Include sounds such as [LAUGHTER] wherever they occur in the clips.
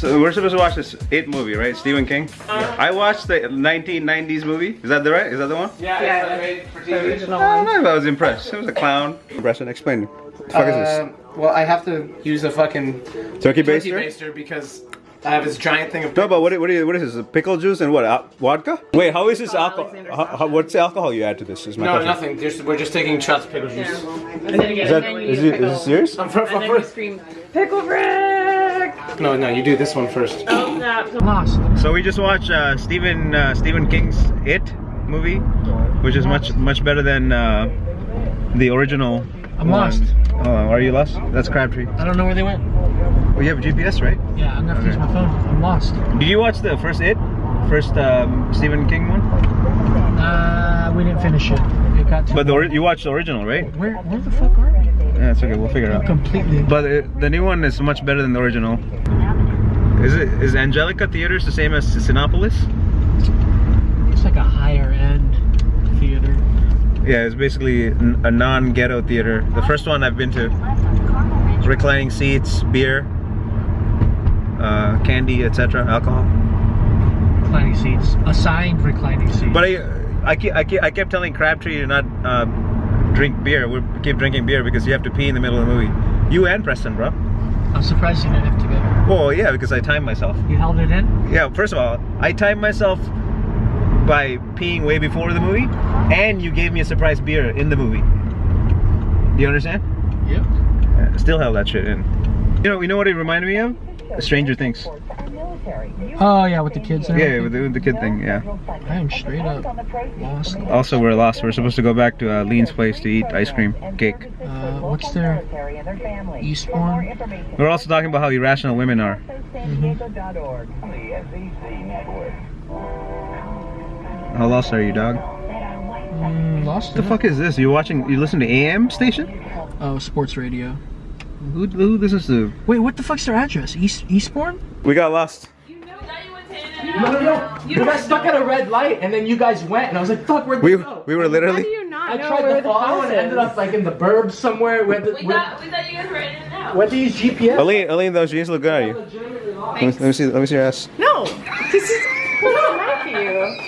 So we're supposed to watch this It movie, right? Stephen King. Uh, I watched the 1990s movie. Is that the right? Is that the one? Yeah, Yeah, it's made the TV. original I one. don't know if I was impressed. It was a clown. Preston, explain. What the fuck is Um, well, I have to use a fucking this? Turkey turkey baster? baster because I have this giant thing of. No, but what, what, is, what is this? Pickle juice and what? Al- vodka? Wait, how is this alcohol? Alexander How, how, what's the alcohol you add to this? Is my No, question. nothing. Just, we're just taking shots of pickle juice. And then again, Is that and then you is use it, is it serious? I'm from, And then for, you scream, Pickle Frick! No, no, you do this one first. Oh, no. Lost. So we just watched uh, Stephen uh, Stephen King's It movie, which is much much better than uh, the original. I'm one. lost. Oh, are you lost? That's Crabtree. I don't know where they went. Well, you have a GPS, right? Yeah, I'm gonna have to use my phone. I'm lost. Did you watch the first It? First um, Stephen King one? Uh, we didn't finish it. It got too But the, you watched the original, right? Where, where the fuck are we? Yeah, it's okay. We'll figure it out. Completely. But it, the new one is much better than the original. Is it is Angelika Theaters the same as Cinepolis? It's like a higher end theater. Yeah, it's basically a non-ghetto theater. The first one I've been to. Reclining seats, beer, uh, candy, etc., alcohol. Reclining seats. Assigned reclining seats. But I, I, keep, I, keep, I kept telling Crabtree to not uh, drink beer. We keep drinking beer because you have to pee in the middle of the movie. You and Preston, bro. I'm surprised you didn't have to. Well, yeah, because I timed myself. You held it in? Yeah, first of all, I timed myself by peeing way before the movie, and you gave me a surprise beer in the movie. Do you understand? Yeah. Uh, Still held that shit in. You know, you know what it reminded me of? Stranger Things. Oh yeah, with the kids and Yeah, with the, with the kid thing. Yeah. I am straight up lost. Also, we're lost. We're supposed to go back to uh, Lean's place to eat ice cream cake. Uh, what's their Eastbourne? We're also talking about how irrational women are. How lost are you, dog? Mm, lost. What the fuck is this? You watching? You listen to AM station? Oh, sports radio. Who, who listens to? Wait, what the fuck's their address? East Eastbourne? We got lost. No, no, no. You got stuck at a red light, and then you guys went, and I was like, "Fuck, where'd We they go?" we were literally. you not I know tried where to the follow house and ended up like in the burbs somewhere. We had to, We we, thought, we thought you guys were in and out. went to use GPS. Aline, Aline, those jeans look good on you. Let me, let me see. Let me see your ass. No, [LAUGHS] this is not for you.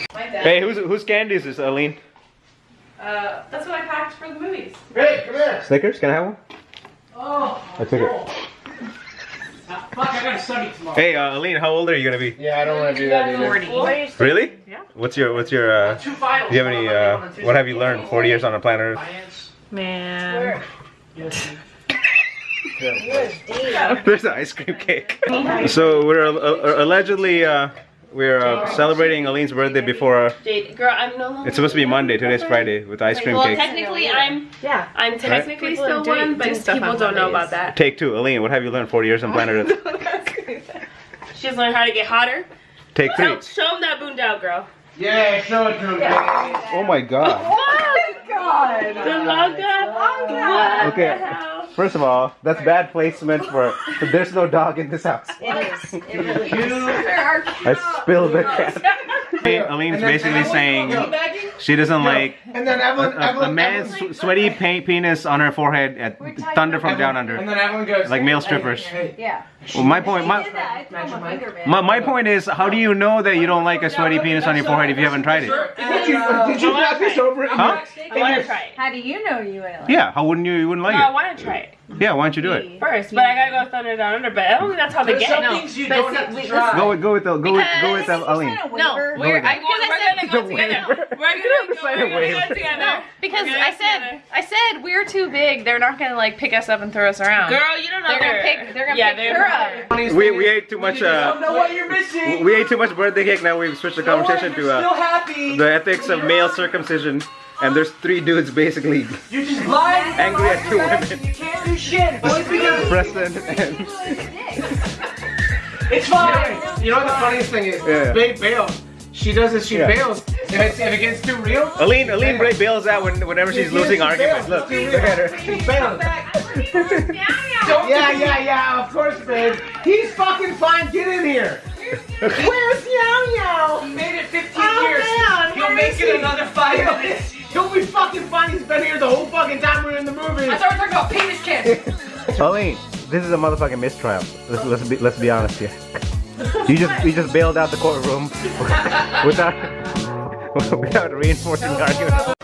Hey, who's whose candy is this, Aline? Uh, that's what I packed for the movies. Hey, come here. Snickers? Can I have one? Oh, I took it. Fuck, I gotta study tomorrow. Hey, uh, Aline, how old are you gonna be? Yeah, I don't want to do that either. Really? Yeah. What's your What's your uh? Two finals. Do you have any uh? What have you learned? Forty years on the planet Earth. Science. Man. [LAUGHS] There's an ice cream cake. so we're uh, uh, allegedly uh, we're uh, celebrating Aline's birthday before. Uh, Jade, girl, I'm no longer. it's supposed to be Monday. Today's Friday with ice cream Well, cake. technically, I'm. Yeah. I'm technically People still do- one, but people don't know about that. Take two, Aline. What have you learned? Forty years on planet Earth. [LAUGHS] She's learned how to get hotter. Take three. Show, show 'em that boondoggle, girl. Yeah, show it to them. him. Oh my God. God. The logo. What Okay. The hell? First of all, that's bad placement for. There's no dog in this house. It is. It really is. I spilled the cat. Aline's basically saying she doesn't like And then a, Evelyn, a, a Evelyn, man's Evelyn- sw- sweaty pa- penis on her forehead at thunder from down And under. then Evelyn goes Like male hey, strippers. Hey, Yeah. Well, my point, my, did that. I threw my my, my point is, how do you know that you don't like a sweaty penis on your forehead if you haven't tried it? Did you, uh, did you knock this over? Huh? I want to try it. How do you know you ain't like Yeah, how wouldn't you? You wouldn't No, I want to try it it. Yeah, why don't you do it? first, but I gotta go thunder down under. But I don't think that's how they There's get. some No. things you But don't see, have to try. Go with, go with the, go with, go with the, Aline. No, Waiver. we're, with I, it. we're gonna go together. waiver. We're gonna go, we're gonna go together. No, because I go said. I said we're too big. They're not gonna like pick us up and throw us around. Girl, you don't know They're gonna pick- they're gonna yeah, pick they're her up. Funniest We, thing we is, ate too much, you don't uh, know what you're missing. we ate too much birthday cake, now we've switched the conversation to still uh, happy. the ethics of male circumcision. And there's three dudes basically You're just lying. angry at two women. You can't do shit. [LAUGHS] Boys together. Preston and [LAUGHS] It's fine. You know what the funniest thing is? Yeah. Babe bails. She does this. She Yeah. bails. If, it's, if it gets too real, Aline, Aline Bray bails out when, whenever she's losing She arguments. bails. Look, She look at her. She bails. Yeah, yeah, yeah. Of course, babe. He's fucking fine. Get in here. Where's Yao Yao? He made it 15 Oh, years. man, He'll where make it he? another five minutes. He'll be fucking fine. He's been here the whole fucking time we were in the movie. I thought we were talking about penis kiss. Aline, [LAUGHS] this is a motherfucking mistrial. Let's, let's be let's be honest here. You just you just bailed out the courtroom [LAUGHS] without [LAUGHS] without reinforcing the argument.